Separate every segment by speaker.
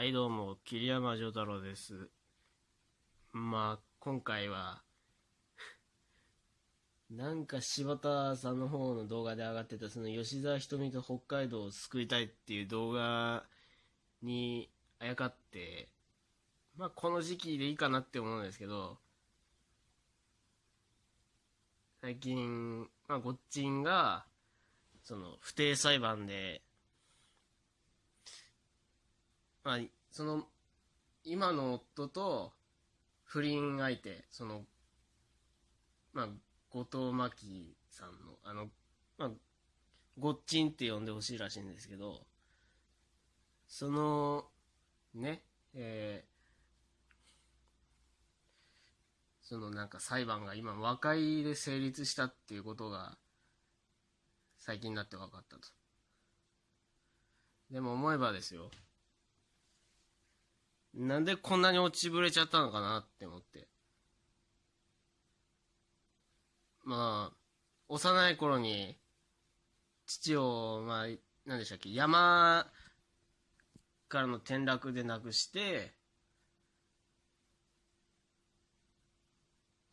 Speaker 1: はい、どうも、桐山丈太郎です。まあ、今回は、なんか柴田さんの方の動画で上がってた、その吉沢ひとみと北海道を救いたいっていう動画にあやかって、まあ、この時期でいいかなって思うんですけど、最近、まあ、ごっちんが、その、不定裁判で、まあ、その、今の夫と、不倫相手、その、まあ、後藤真希さんの、あの、まあ、ごっちんって呼んでほしいらしいんですけど、その、ね、えーそのなんか裁判が今和解で成立したっていうことが最近になって分かったと。でも思えばですよ。なんでこんなに落ちぶれちゃったのかなって思って。まあ、幼い頃に、父を、まあ、何でしたっけ、山からの転落で亡くして、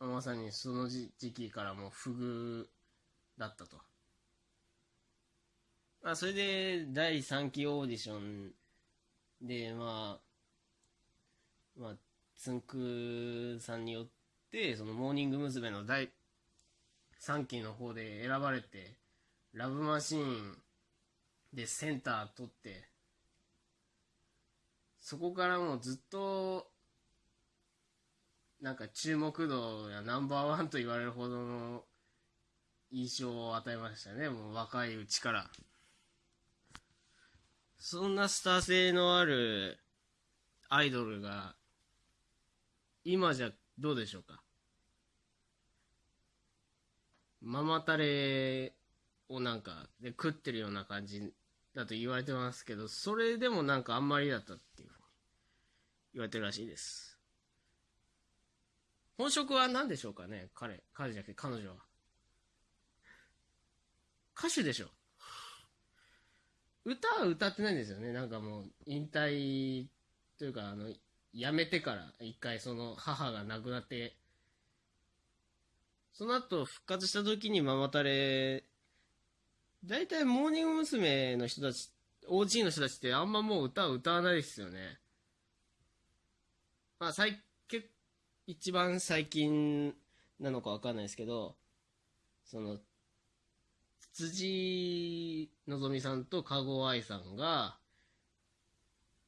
Speaker 1: まさにその時期からもう不遇だったと。まあ、それで第3期オーディションで、まあ、まあ、つんくさんによって、そのモーニング娘。の第3期の方で選ばれて、ラブマシーンでセンター取って、そこからもうずっと、なんか注目度やナンバーワンと言われるほどの印象を与えましたね、もう若いうちから。そんなスター性のあるアイドルが、今じゃどうでしょうか？ママタレをなんかで食ってるような感じだと言われてますけど、それでもなんかあんまりだったっていうふうに言われてるらしいです。本職は何でしょうかね？彼、彼じゃなくて彼女は。歌手でしょ歌は歌ってないんですよね。なんかもう引退というか、あの、辞めてから一回その母が亡くなって、その後復活した時にママタレ、大体モーニング娘。の人たち、OG の人たちってあんまもう歌を歌わないですよね。まあ最、結一番最近なのかわかんないですけど、その、辻希美さんと籠愛さんが、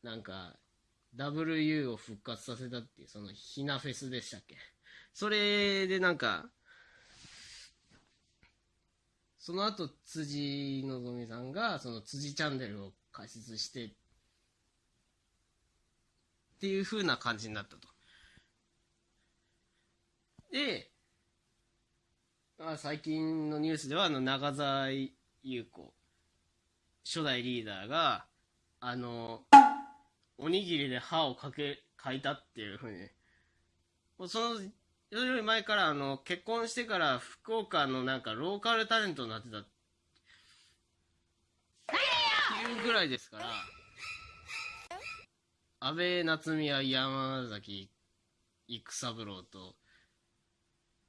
Speaker 1: なんか、WU を復活させたっていう、そのひなフェスでしたっけそれでなんか、その後、辻希美さんが、その辻チャンネルを開設して、っていう風な感じになったと。で、まあ、最近のニュースでは、あの、長澤優子、初代リーダーが、あの、おにぎりで歯をかけ、かいたっていうふうに、もうその、より前から、あの、結婚してから福岡のなんかローカルタレントになってた。っていうぐらいですから、安倍夏実や山崎育三郎と、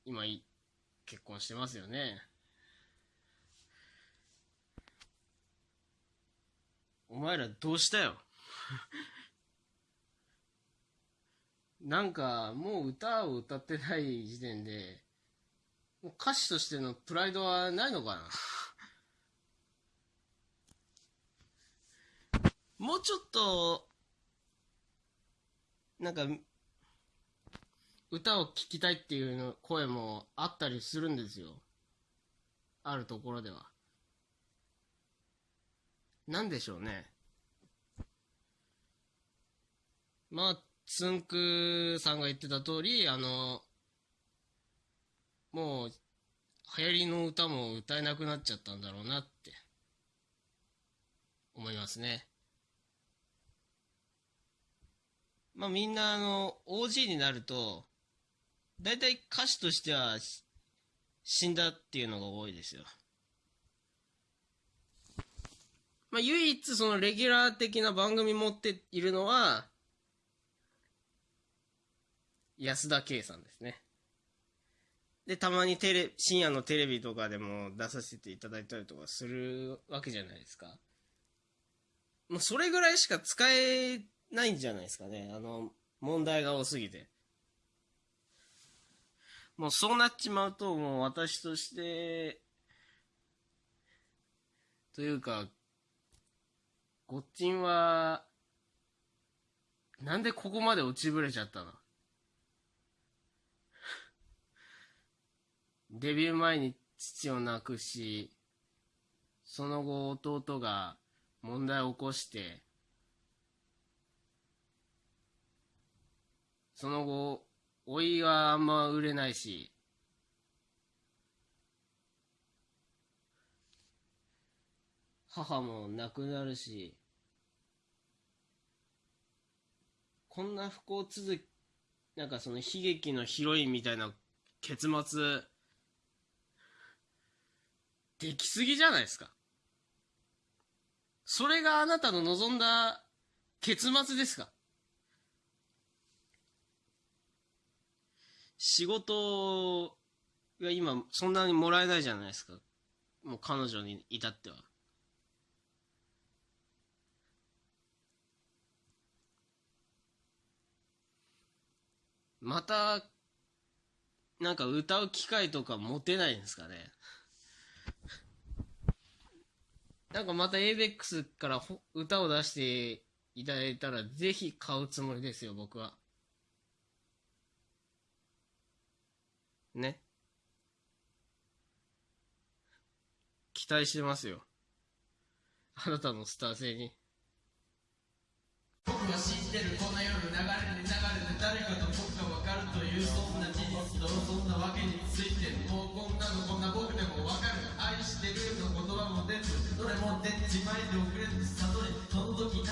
Speaker 1: 今い、結婚してますよね。お前らどうしたよ？なんか、もう歌を歌ってない時点で、もう歌手としてのプライドはないのかな？もうちょっと、なんか、歌を聴きたいっていうの声もあったりするんですよ。あるところでは。なんでしょうね。まあ、つんくさんが言ってた通り、あの、もう、流行りの歌も歌えなくなっちゃったんだろうなって、思いますね。まあみんなあの、OG になると、大体歌手としては死んだっていうのが多いですよ。まあ、唯一そのレギュラー的な番組持っているのは、安田圭さんですね。で、たまにテレ、深夜のテレビとかでも出させていただいたりとかするわけじゃないですか。もうそれぐらいしか使えないんじゃないですかね。あの、問題が多すぎて。もうそうなっちまうと、もう私として、というか、ごっちんは、なんでここまで落ちぶれちゃったの？デビュー前に父を亡くし、その後弟が問題を起こして、その後、老いはあんま売れないし、母も亡くなるし、こんな不幸続き、なんかその悲劇のヒロインみたいな結末、できすぎじゃないですか。それがあなたの望んだ結末ですか仕事が今そんなにもらえないじゃないですか。もう彼女に至っては。また、なんか歌う機会とか持てないんですかね。なんかまた ABEX から歌を出していただいたら、ぜひ買うつもりですよ、僕は。ね。期待してますよ。あなたのスター性に。僕は知ってるこの夜流れに流れて誰かと僕がというそんな事実とそんなわけについてもうこんなのこんな僕でもわかる愛してるの言葉も出ずどれも出ちまいで遅れず悟りその時